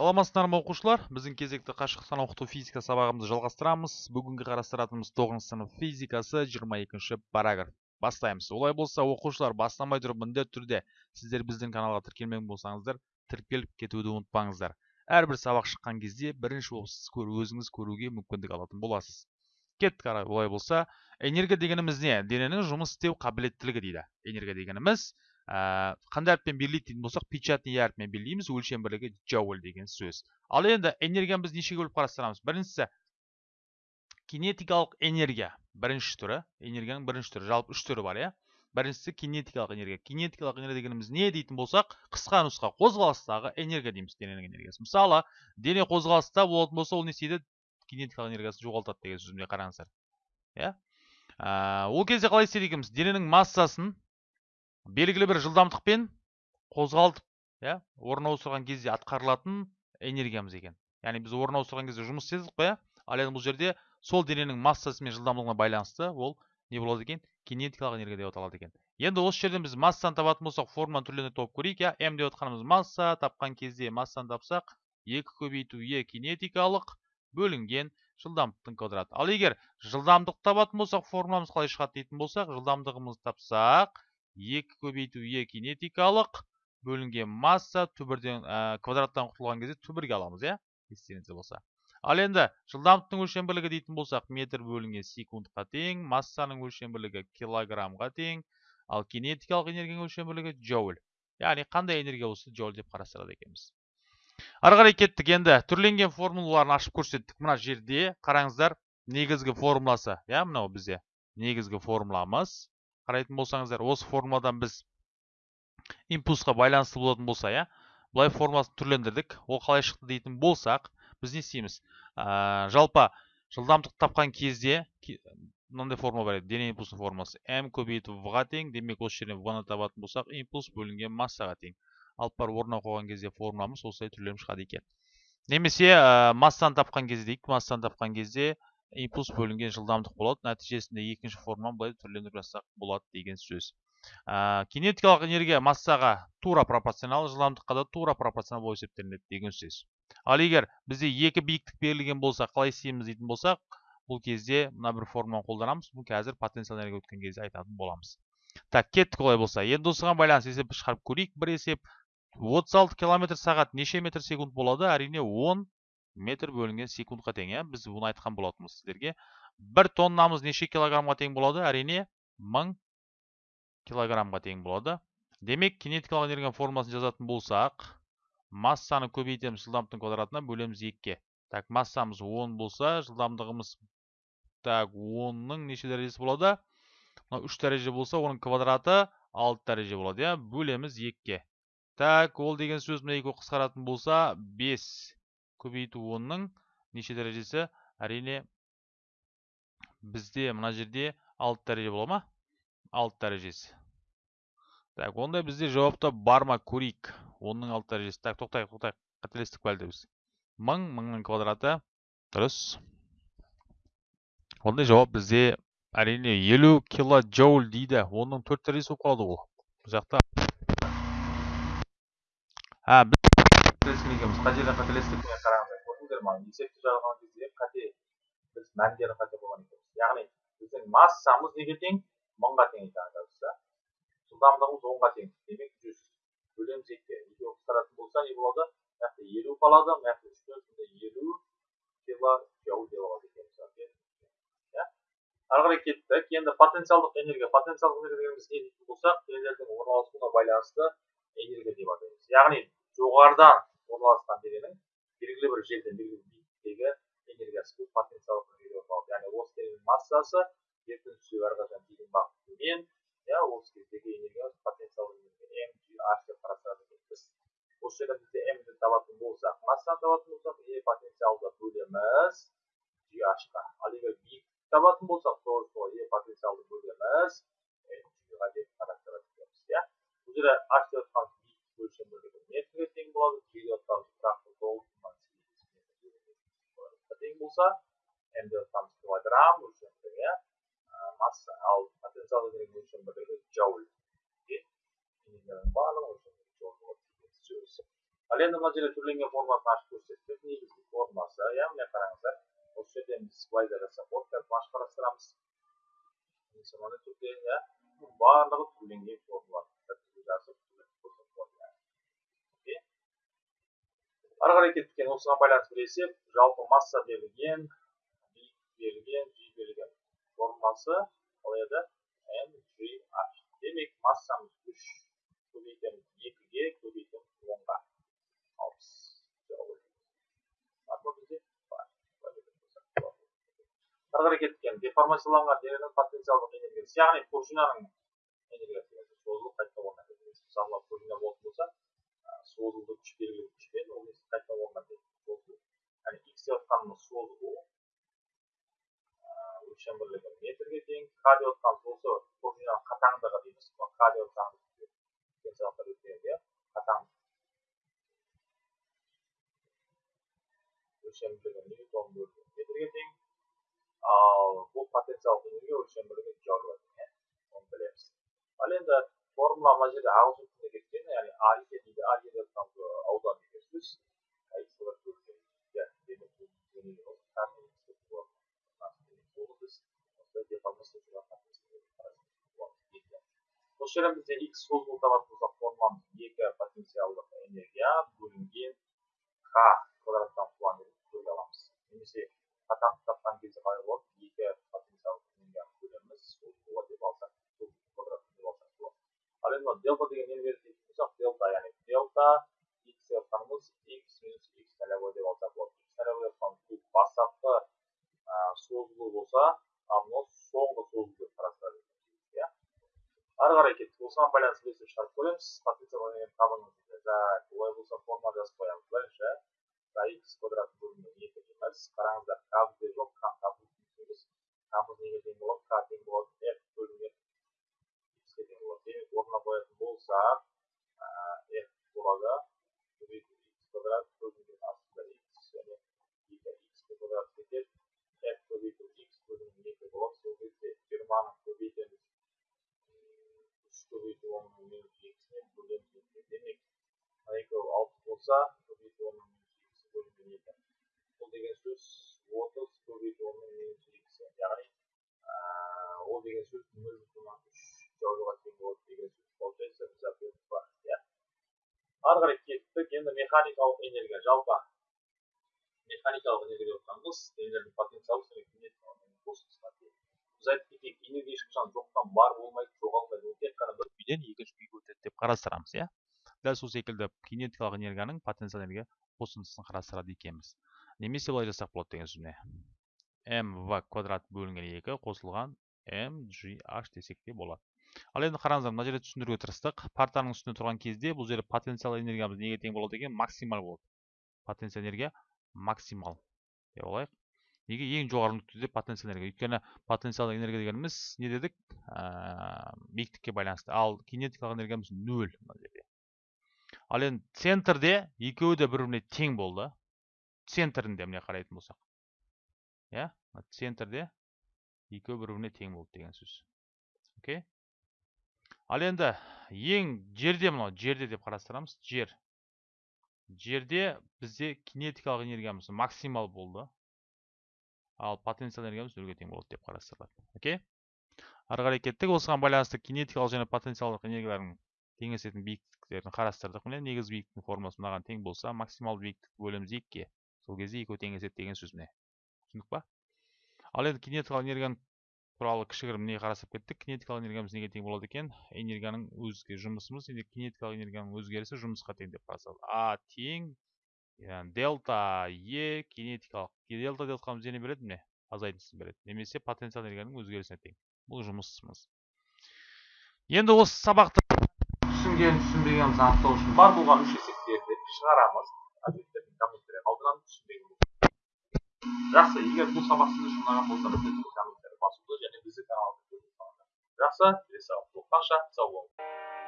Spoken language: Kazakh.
саламатсыздар ма оқушылар? Біздің кезекті қашықтықтан оқыту физика сабағымызды жалғастырамыз. Бүгінгі қарастыратынымыз тоғызыншы сынып физикасы 22 екінші параграф. Бастаймыз. Олай болса оқушылар бастамай тұрып міндетті түрде сіздер біздің каналға тіркелмеген болсаңыздар тіркеліп кетуді ұмытпаңыздар. Әрбір сабақ шыққан кезде бірінші болып сіз өзіңіз көруге мүмкіндік алатын боласыз. Кеттік олай болса энергия дегеніміз не дененің жұмыс істеу қабілеттілігі дейді. Энергия дегеніміз ә, қандай әріппен белгілейді дейтін болсақ печатный әріппен белгілейміз өлшем бірлігі джоуль деген сөз. Ал енді энергияны біз нешеге бөліп қарастырамыз біріншісі кинетикалық энергия бірінші түрі энергияның бірінші түрі жалпы үш түрі бар иә. Біріншісі кинетикалық энергия. Кинетикалық энергия дегеніміз не дейтін болсақ қысқа нұсқа қозғалыстағы энергия дейміз дененің энергиясы. Мысалы дене қозғалыста болатын болса ол не істейді? Кинетикалық энергиясын жоғалтады деген сөзімде қараңыздар иә? Ол кезде қалай істейді екенбіз? дененің массасын белгілі бір жылдамдықпен қозғалтып иә орын ауыстырған кезде атқарылатын энергиямыз екен. Яғни біз орын ауыстырған кезде жұмыс істедік қой иә? Ал енді бұл жерде сол дененің массасы мен жылдамдығына байланысты ол не болады екен? Кинетикалық энергия деп аталады екен. Енді осы жерден біз массаны табатын болсақ формуланы түрлеріне тауып көрейік иә? М деп отқанымыз масса тапқан кезде массаны тапсақ екі көбейту е кинетикалық бөлінген жылдамдықтың квадраты. Ал егер жылдамдық табатын болсақ формуламыз қалай шығады дейтін болсақ жылдамдығымызды тапсақ екі көбейту е кинетикалық бөлінген масса түбірден ә, квадраттан құтылған кезде түбірге аламыз иә естеріңізде болса. Ал енді жылдамдықтың өлшем бірлігі дейтін болсақ метр бөлінген секундқа тең массаның өлшем бірлігі килограммға тең ал кинетикалық энергияның өлшем бірлігі джоуль. Яғни қандай энергия болса джоуль деп қарастырады екенбіз. Ары қарай кеттік енді. Түрленген формулаларын ашып көрсеттік. Мына жерде қараңыздар негізгі формуласы. Иә мынау бізде негізгі формуламыз. Қарайтын болсаңыздар осы формуладан біз импульсқа байланысты болатын болса иә былай формуласын түрлендірдік. Ол қалай шықты дейтін болсақ біз не істейміз? Ә, жалпы жылдамдық тапқан кезде мынандай формула бар еді. Дене импульсының формуласы. М көбейту в ға тең демек осы жерден в ны табатын болсақ импульс бөлінген массаға тең. Алып барып орнына қойған кезде формуламыз осылай түрленіп шығады екен. Немесе ә, массаны тапқан кезде дейік массаны тапқан кезде импульс бөлінген жылдамдық болады нәтижесінде екінші форманы былай түрлендіріп жазсақ болады деген сөз. Ә, кинетикалық энергия массаға тура пропорционал жылдамдыққа да тура пропорционал болып есептелінеді деген сөз. Ал егер бізде екі биіктік берілген болса қалай істейміз дейтін болсақ бұл кезде мына бір формуланы қолданамыз бұл қазір потенциал энергия өткен кезде айтатын боламыз. Так кеттік олай болса. Енді осыған байланысты есеп шығарып көрейік бір есеп 36 километр сағат неше метр секунд болады? Әрине 10 метр бөлінген секундқа тең иә? Біз бұны айтқан болатынбыз сіздерге. Бір тоннамыз неше килограммға тең болады? Әрине мың килограммға тең болады. Демек кинетикалық энергияның формуласын жазатын болсақ массаны көбейтеміз жылдамдықтың квадратына бөлеміз екіге. Так массамыз 10 болса жылдамдығымыз так 10-ның неше дәрежесі болады? Мынау үш дәреже болса оның квадраты 6 дәреже болады иә? Бөлеміз екіге. Так ол деген сөз мына екеуі қысқаратын болса 5 көбейту онның неше дәрежесі? Әрине бізде мына жерде 6 дәреже бола ма? 6 дәрежесі. Так ондай бізде жауапта бар ма көрейік. Онның 6 дәрежесі. Так тоқтайық тоқтайық. Қателестік па біз. Мың мыңның квадраты. Дұрыс. Ондай жауап бізде әрине 50 килоджоуль дейді. Оның төрт дәрежесі болып ол. Жақта біз қателескен екенбіз қай жерден қателестік міне қараңыздар көрдіңіздер ма есепті жазған кезде қате біз мәндерді қате қойған екенбіз яғни біздің массамыз неге тең? Мыңға тең екен да жылдамдығымыз онға тең. Демек жүз бөлеміз екіге екеуі қысқаратын болса не болады мына жақта елу қалады мына жақта үштен сонда елу кило джоуль алады екенбіз иә. Ары қарай кеттік. Енді потенциалдық энергия. Потенциалдық энергия дегеніміз не дейтін болсақ денелердің орналасуына байланысты энергия деп атаймыз. Яғни жоғарыдан орналасқан дененің белгілі бір жерден белгілі бір биіктіктегі энергиясы бұл болып яғни осы дененің массасы жерден түсу әрқашан тиген бағыт төмен иә осы кездегі энергия қарастырады екенбіз осы жерден бізде м ді табатын болсақ массаны табатын болсақ е потенциалды бөлеміз. G h-қа ал егер биіктікті табатын болсақ тоже солай е потенциалды бөлеміз. Қарастырады екенбіз иә. Бұл жерде жатқан өлшем метрге тең болады g деп жатқан болса м деп жатқанымыз килограмм өлшем бірлігі масса ал потенциал энергия өлшем бірлігі джоуль барлығы сөз ал енді мына жерде түрленген формасын ашып көрсеттік негізгі формасы иә міне қараңыздар осы жерден біз былай да жасап болады қазір ашып қарастырамыз түрде иә барлығы түрленген формулар жазып ары қарай кеткен осыған байланысты бір жалпы масса берілген берілген g берілген формуласы қалай еді? M g h демек массамыз үш көбейтеміз екіге көбейтеміз онға. Бар ары қарай кеткен деформацияланған дененің потенциалдық энергиясы яғни пружинаның энергиясы созылып қайта орнатады мысалы пружина болатын болса созылды күш белгілі күшпен несі қайта орнатады созылу яғни x деп жатқанымыз созылу өлшем бірлігі метрге тең к деп жатқанымыз осы пружинаның қатаңдығы дейміз к деп өткен иә қатаң өлшем бірлігі ньютон бөлінген метрге тең ал бұл потенциалдық энергия өлшем бірлігі джоуль оны білеміз ал енді формула мына жерде ағылшын тілінде кеткен яғни а е дейді а е деп аудан деген осы жерден бізде x созылу табатын болсақ формамыз екі потенциалдық энергия бөлінген к енді делта деген нені дейтін болсақ делта яғни делта x x минус x нолевой деп алсақ болады x нолевой деп жатқанымыз бұл бастапқы созылу болса ал мынау соңғы созылу деп иә ары қарай кеттік осыған байланысты шығарып көреміз энергияны табыңыз олай болса форма жазып қоямыз бірінші x квадрат бөлінген екі дейміз қараңыздар жоқ к неге тең болады к тең болады бөлінген демек орнына қоятын болсақ f болады көбейту x квадрат бөлінген астында x және екі x квадрат кетеді f көбейту x бөлінген екі болады сол кезде жиырманы көбейтеміз үш көбейту онның минус екісіне бөлеміз демек мына екеуі алты болса көбейту онның минус екісі бөлінген екі бұл деген сөз отыз көбейту онның минус екісі яғни ол деген сөз нөл бүтін үш жаулыға тең болады деген сөз получается ответіміз бар иә. Ары қарай кеттік енді механикалық энергия жалпы механикалық энергия деп жатқанымыз денелердің потенциалы біз айтып кетейік энергия ешқашан жоқтан бар болмайды жоғалмайды ол тек қана бір күйден екінші күйге өтеді деп қарастырамыз иә. Дәл сол секілді кинетикалық энергияның потенциал энергия қосындысын қарастырады екенбіз. Немесе былай жасақ болады деген сөз міне в квадрат бөлінген екі қосылған mgh десек те болады. Ал енді қараңыздар мына жерде түсіндіруге тырыстық. партаның үстінде тұрған кезде бұл жерде потенциал энергиямыз неге тең болады екен? Максимал болады потенциал энергия максимал. Деп алайық. Неге? Ең жоғары нүктеде потенциал энергия. Өйткені потенциал энергия дегеніміз не дедік? Ә, биіктікке байланысты. Ал кинетикалық энергиямыз нөл мына жерде. Ал енді центрде екеуі де бір біріне тең болды. Центрінде міне қарайтын болсақ. Иә? Центрде екеуі бір біріне тең болды деген сөз. Окей? Ал енді ең жерде мынау жерде деп қарастырамыз. Жер. Жерде бізде кинетикалық энергиямыз максимал болды. Ал потенциал энергиямыз нөлге тең болады деп қарастырылады. Окей? Ары қарай кеттік. Осыған байланысты кинетикалық және потенциалдық энергиялардың теңесетін биіктіктерін қарастырдық міне. Негізгі биіктіктің формуласы мынаған тең болса максималды биіктікті бөлеміз екіге. Сол кезде екеуі теңеседі деген сөз міне. Түсіндік па? Ал енді кинетикалық энергияның туралы кішігірім не қарастырып кеттік. Кинетикалық энергиямыз неге тең болады екен? Энергияның өзге жұмысымыз кинетикалық энергияның өзгерісі жұмысқа тең деп қарастырады а тең дельта е кинетикалық. Дельта деп жатқанымыз нені береді міне азайтындысын береді. Немесе потенциал энергияның өзгерісіне тең. Бұл жұмысымыз. Енді осы сабақты түсінген түсінбегенімізді анықтау үшін бар болған үш есептерді шығарамыз. Жақсы егер бұл сабақ сіз үшін ұнаған болса басуды және de каналды în жақсы келесі YouTube. Rasa, сау 18